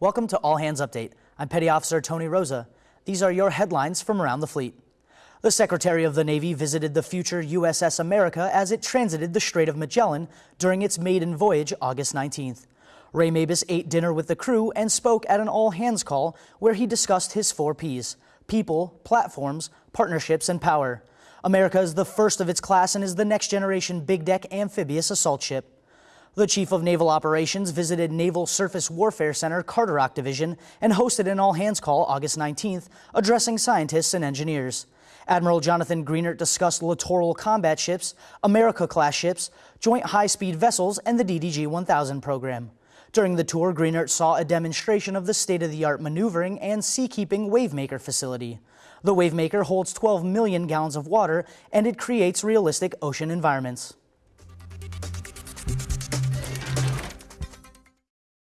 Welcome to All Hands Update. I'm Petty Officer Tony Rosa. These are your headlines from around the fleet. The Secretary of the Navy visited the future USS America as it transited the Strait of Magellan during its maiden voyage August 19th. Ray Mabus ate dinner with the crew and spoke at an all hands call where he discussed his four P's people, platforms, partnerships, and power. America is the first of its class and is the next generation big deck amphibious assault ship. The Chief of Naval Operations visited Naval Surface Warfare Center Carderock Division and hosted an all-hands call August 19th, addressing scientists and engineers. Admiral Jonathan Greenert discussed littoral combat ships, America-class ships, joint high-speed vessels, and the DDG-1000 program. During the tour, Greenert saw a demonstration of the state-of-the-art maneuvering and seakeeping Wavemaker facility. The Wavemaker holds 12 million gallons of water, and it creates realistic ocean environments.